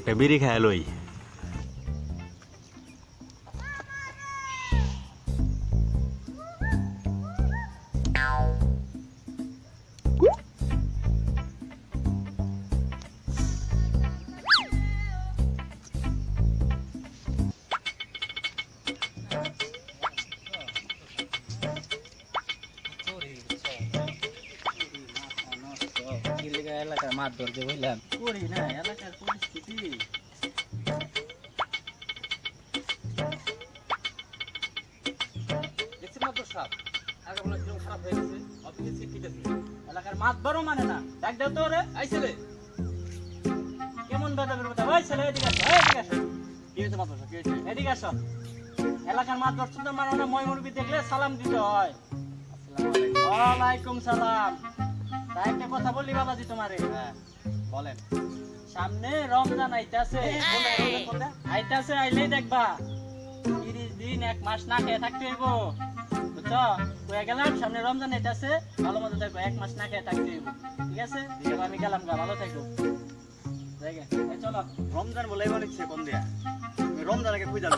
একটা বিড়ি হয়ে গেছে অফিসে ঠিক আছে এলাকার মাছ বড় মানে না। ডাক দাও তো রে আইছিলে কেমন বেদাবের কথা? ওই ছেলে এদিকে আসো এদিকে আসো। কি হয়েছে মাত্র কি হয়েছে? এদিকে আসো। এলাকার মাছ ধরছো মানে না মই দেখলে সালাম দিতে হয়। ওয়ালাইকুম সালাম। একটা কথা বলি বাবাজি তোমারে। হ্যাঁ। বলেন। সামনে রমজান আইতাছে। আইতাছে আইলেই দেখবা। তিরিশ দিন এক মাস না খেয়ে থাকতে হইব। বুঝছ? কয়ে গেলাম সামনে রমজান আইতাছে ভালো মতো দেখো এক মাস না খেয়ে থাকতে হইব। ঠিক আছে? এবার আমি গেলাম গা ভালো থাকো। দেখে এই চলো। রমজান বলে এবার ইচ্ছে কোন দিয়া? রমজান আগে খুঁজে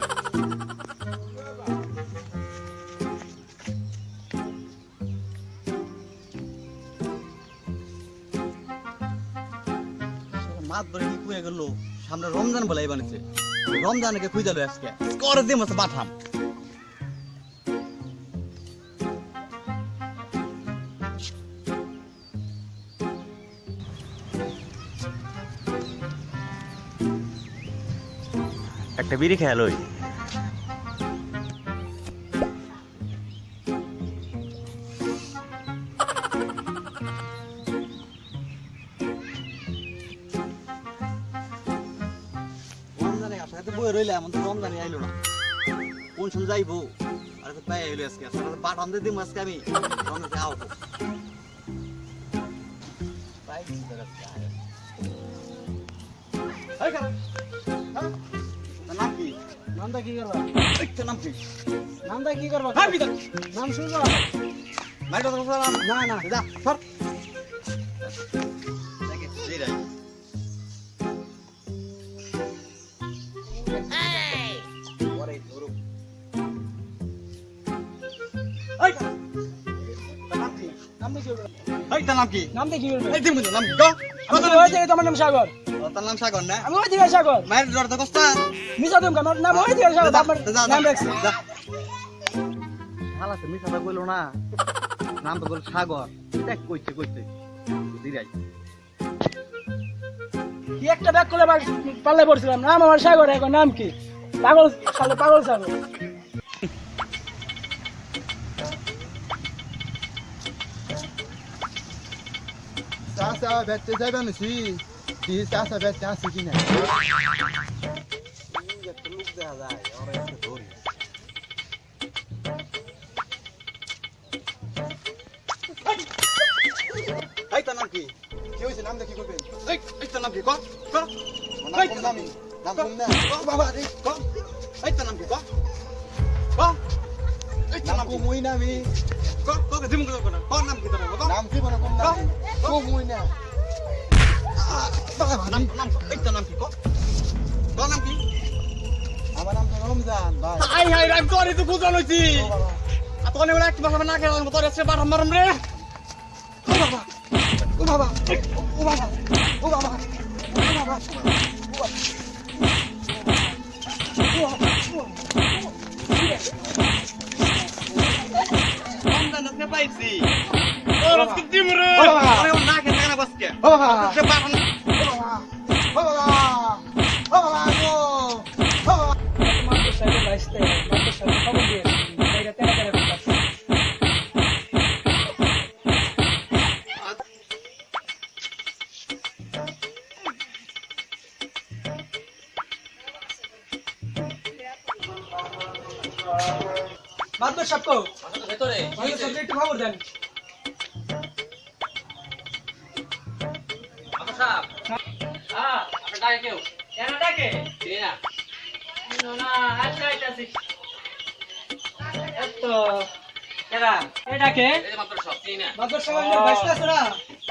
মাছ ধরে কি কুয়ে গেল? সামনে রমজান বলে বানিয়েছে। রমজানকে খুঁজে যাবে আজকে। করে দিয়ে মতো পাঠাম। একটা বিড়ি খেয়াল ওই রইলে এমন তো রমজানে আইলো না। কোন সময় যাইবো? আর তো পাই আইলো আজকে। তো পাঠাম দিয়ে দিম আজকে আমি। রমজানে আও। হ্যাঁ? নামটা কি করবা? তোর নাম কি? নামটা কি করবা? হ্যাঁ, নাম শুনবা তোর নাম না না। যা সর। এই তোর নাম কি? নামটা কি এই দিমু নাম কি? ক? আমি তোমার নাম সাগর। ও, নাম সাগর না? আমি ওই সাগর। মায়ের জ্বর তো কষ্ট মিশা তুমি আমার নাম ওই থেকে সাগর আমার নাম রাখছি। ভালো আছে মিশাটা কইলো না। নাম তো বল সাগর। দেখ কইছে কইছে। দিরাই কি একটা ব্যাগ করে পাল্লে পড়ছিলাম। নাম আমার সাগর এখন নাম কি? পাগল পাগল সাগর। চাষা বেচতে যাবে নাকি কি চাষা বেচতে দেখা ধরি এই তোর নাম কি কি হয়েছে নামটা কি করবেন নাম কি ক ক নাম নামি নাম না ক বাবা রে ক তোর নাম কি ক ক এই তোর নাম নাম কো কি মুই নামি ক ক কে দিমু ক ক নাম কি তোর নাম কি বলে কোন নামি? কো? মুই না নাম নাম তোর নাম কি? ক ক নাম কি? আমার নাম তো রমজান ভাই। আই হাই রাম তোরে তো বুঝানো হইছি। তোনে বলে একটা বাসা না খেলাম তোর এসে বাড়াম মারম রে। ও বাবা ও বাবা ও বাবা ও বাবা ও বাবা। রমজান আজকে পাইছি তোর আজকে দিম রে আরে ও না খেতে না বসকে ও বাবা সে বাড়াম ও বাবা ও বাবা গো ও বাবা মাত্র সাইকেল আসতে মাত্র সাইকেল খবর দিয়ে এটা তেরা তেরা করতেছে মাদবর সাহেব কো ভেতরে। একটু খবর দেন।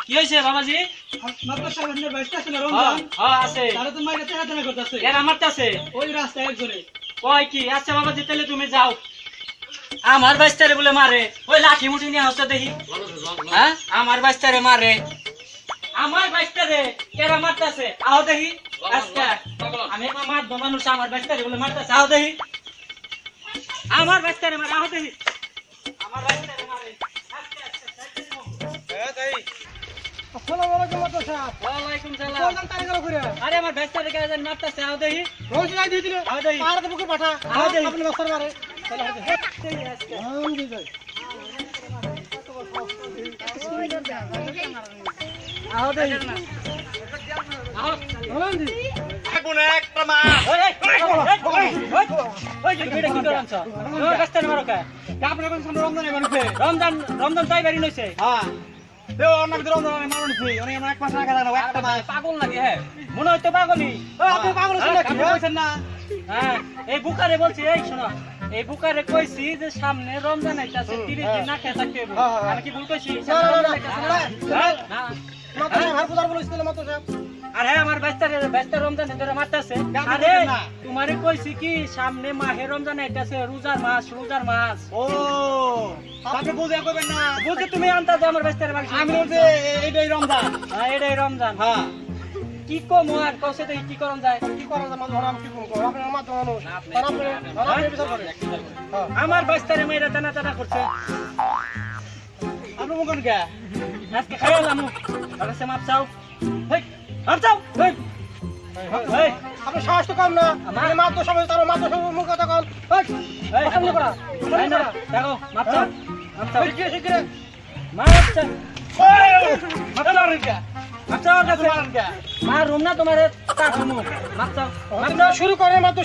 কি হয়েছে বাবাজি? বাইশটা আছে না রমজান? হ্যাঁ আছে। তারা তো মাইরে তেনা তেনা করতেছে। কেন মারতাছে। ওই রাস্তায় একজনে। কয় কি? আচ্ছা বাবাজি তাহলে তুমি যাও। আমার বাচ্চারে বলে মারে ওই লাঠি মুঠি নিয়ে হচ্ছে দেখি। হ্যাঁ? আমার বাচ্চারে মারে। আমার বাচ্চারে কেরা মারতাছে? আও দেখি। আজকে আমি আমার মানুষ আমার বাচ্চারে বলে মারতাছে। আও দেখি। আমার বাচ্চারে মারে আও দেখি। আমার বাচ্চারে মারে। আজকে, আজকে, আজকে, আসসালামু আলাইকুম মাদবর সাহেব ওয়ালাইকুম সালাম। কোন তারে গেল করে? আরে আমার মারতাছে? আও দেখি। রোজ নাই আও দেখি। পাহাড়ে বুকে পাঠা। আও দেখি। আপনি মারে। রমজান রমজান তাই বাড়ি নইছে হ্যাঁ পাগল লাগে হ্যাঁ মনে হইতো পাগলই আপনি পাগল নাকি না হ্যাঁ এই বুকারে বলছি এই, শোনো এই বুকারে কইছি যে সামনে রমজান আইতাছে তিরিশ দিন না খেয়ে থাকতে হবে হ্যাঁ, হ্যাঁ। আমি কি ভুল কইছি না। মাত্র হার মাত্র সাহেব আর হ্যাঁ আমার ব্যস্তারে ব্যস্ত রমজান ধরে মারতাছে আরে তোমারে কইছি কি সামনে মাহে রমজান আইতাছে রোজার মাস রোজার মাস ও আপনি বুঝে কইবেন না বুঝে তুমি আনতাছে আমার ব্যস্তারে আমি এইটাই রমজান হ্যাঁ এটাই রমজান হ্যাঁ কি কম আর কসে কি করন যায়? কি করা যায়? মাত্র আমি কি করব আপনার মাত্র মানুষ আপনি- আর আপনি আর আপনি বিচার হ্যাঁ। আমার বাইস্তারে মেয়েরা টানা টানা করছে। আপনি মুখন কে আজকে খাইলাম তাহলে সে মাপ চাও। হেই, মাপ চাও। হেই, হেই, আপনি সাহস তো কম না। আমার- আপনি মাত্র সবাই তার মাত্র সবাই মুখ কথা কম হেই, পছন্দ করা। এই না, দেখো মাপ চাও। মাপ চাও। শিগগিরি শিগগিরি। মাপ চাও। মাপ চাও। রিকা মাপ চাও ওর কাছে মার রুম না তোমার? শুরু করে মাত্র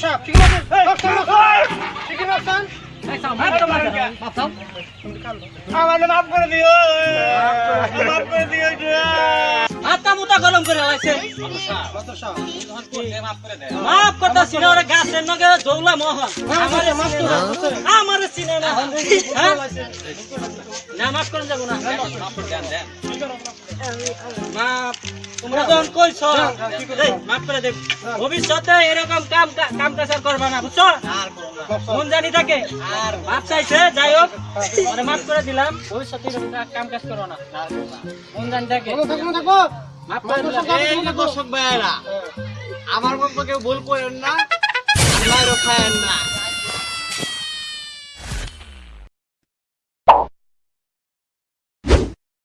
নগে দৌলা মোহন। আমারে হ্যাঁ? না মাফ করেন যাব না। মাফ তোমরা যখন কইছ মাফ করে দেব ভবিষ্যতে এরকম কাম কাম কাজ করবা না বুঝছ? মন জানি থাকে। আর মাপ চাইছে যাই হোক মানে মাফ করে দিলাম। ভবিষ্যতে এরকম কাম কাজ করো না। মন জানি থাকে। মাফ করে দিলাম। দর্শক ভাইয়েরা আমার মতো কেউ ভুল করেন না না।